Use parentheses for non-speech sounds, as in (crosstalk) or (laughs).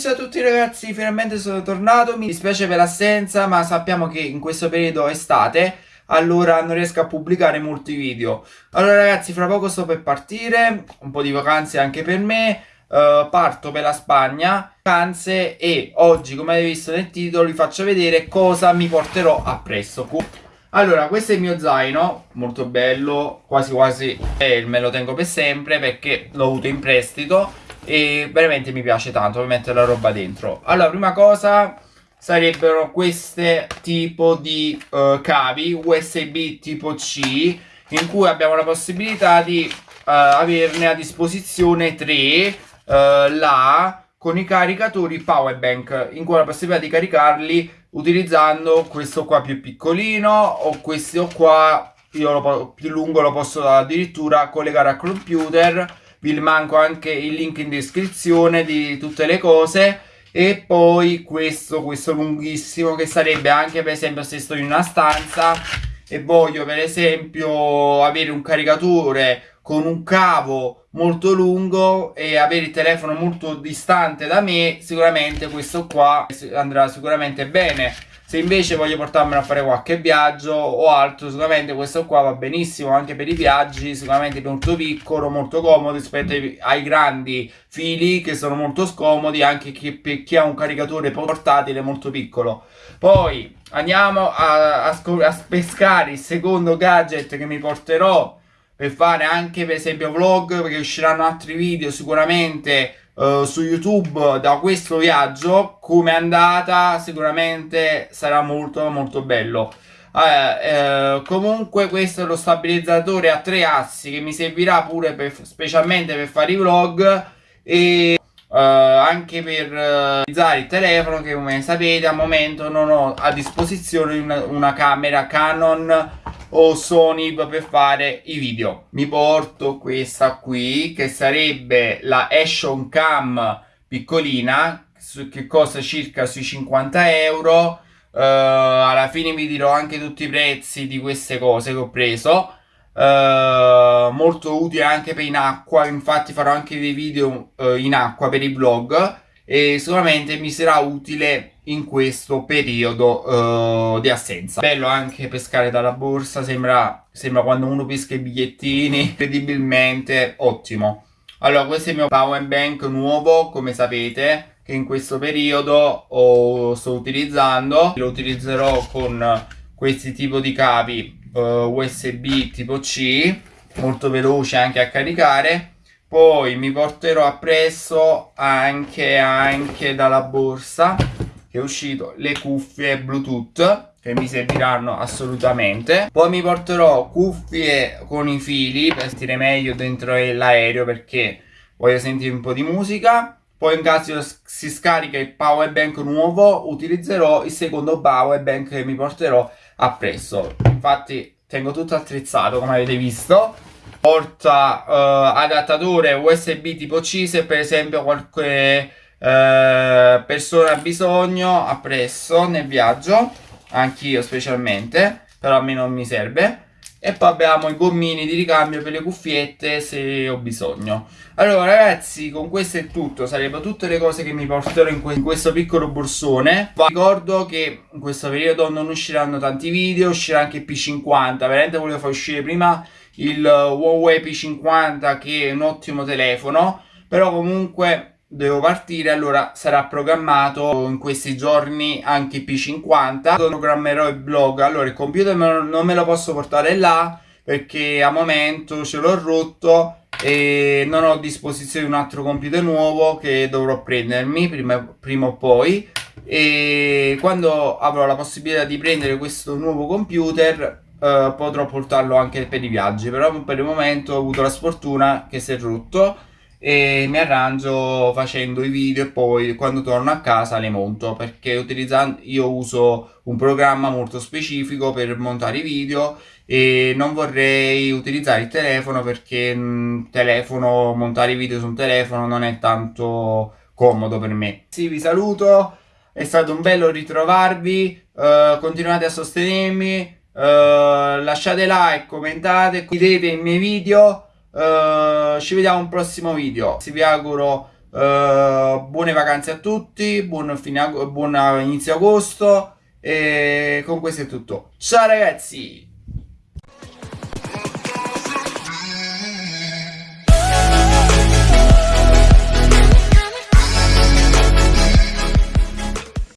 ciao a tutti ragazzi, finalmente sono tornato, mi dispiace per l'assenza ma sappiamo che in questo periodo è estate allora non riesco a pubblicare molti video. Allora ragazzi, fra poco sto per partire, un po' di vacanze anche per me, uh, parto per la Spagna, vacanze e oggi come avete visto nel titolo vi faccio vedere cosa mi porterò appresso. Allora, questo è il mio zaino, molto bello, quasi quasi eh, me lo tengo per sempre perché l'ho avuto in prestito e veramente mi piace tanto mettere la roba dentro. Allora, prima cosa sarebbero queste tipo di uh, cavi USB tipo C in cui abbiamo la possibilità di uh, averne a disposizione 3 uh, là con i caricatori power bank in cui ho la possibilità di caricarli utilizzando questo qua più piccolino o questo qua io lo, più lungo lo posso addirittura collegare al computer vi manco anche il link in descrizione di tutte le cose. E poi questo, questo lunghissimo che sarebbe anche per esempio se sto in una stanza e voglio per esempio avere un caricatore con un cavo molto lungo e avere il telefono molto distante da me sicuramente questo qua andrà sicuramente bene se invece voglio portarmelo a fare qualche viaggio o altro, sicuramente questo qua va benissimo anche per i viaggi, sicuramente molto piccolo, molto comodo rispetto ai, grandi fili che sono molto scomodi anche per chi ha un caricatore portatile molto piccolo. Poi andiamo a, a, a pescare il secondo gadget che mi porterò per fare anche per esempio vlog perché usciranno altri video sicuramente uh, su YouTube da questo viaggio come è andata sicuramente sarà molto molto bello. Uh, comunque questo è lo stabilizzatore a tre assi che mi servirà pure per, specialmente per fare i vlog e Uh, anche per utilizzare il telefono che come sapete al momento non ho a disposizione una, una camera Canon o Sony per fare i video. Mi porto questa qui che sarebbe la Action Cam piccolina che costa circa sui 50 euro. Uh, alla fine vi dirò anche tutti i prezzi di queste cose che ho preso. Uh, molto utile anche per in acqua, infatti farò anche dei video uh, in acqua per i vlog e sicuramente mi sarà utile in questo periodo uh, di assenza. Bello anche pescare dalla borsa, sembra, sembra quando uno pesca i bigliettini, (laughs) incredibilmente ottimo. Allora, questo è il mio power bank nuovo, come sapete, che in questo periodo ho, sto utilizzando. Lo utilizzerò con questi tipi di cavi uh, eh, USB tipo C, molto veloce anche a caricare poi mi porterò appresso anche, anche dalla borsa che è uscito le cuffie bluetooth che mi serviranno assolutamente. Poi mi porterò cuffie con i fili per sentire meglio dentro l'aereo perché voglio sentire un po' di musica. Poi in caso si scarica il power bank nuovo utilizzerò il secondo power bank che mi porterò appresso. Infatti tengo tutto attrezzato come avete visto. Porta uh, adattatore USB tipo C se per esempio qualche uh, persona ha bisogno appresso nel viaggio anch'io specialmente però a me non mi serve. E poi abbiamo i gommini di ricambio per le cuffiette se ho bisogno. Allora ragazzi con questo è tutto. Sarebbero tutte le cose che mi porterò in, que in questo piccolo borsone. Vi ricordo che in questo periodo non usciranno tanti video uscirà anche il P50 veramente volevo far uscire prima il Huawei P50 che è un ottimo telefono. Però comunque devo partire allora sarà programmato in questi giorni anche il P50 programmerò il blog. Allora il computer non me lo posso portare là perché a momento ce l'ho rotto e non ho a disposizione un altro computer nuovo che dovrò prendermi prima, prima o poi. E quando avrò la possibilità di prendere questo nuovo computer uh, potrò portarlo anche per i viaggi. Però per il momento ho avuto la sfortuna che si è rotto e mi arrangio facendo i video e poi quando torno a casa le monto perché io uso un programma molto specifico per montare i video e non vorrei utilizzare il telefono perché mh, telefono montare i video su un telefono non è tanto comodo per me sì vi saluto è stato un bello ritrovarvi uh, continuate a sostenermi Uh, lasciate like, commentate, condividete i miei video. Uh, ci vediamo un prossimo video. vi auguro Uh, buone vacanze a tutti, buon, fine, buon inizio agosto e con questo è tutto. Ciao ragazzi!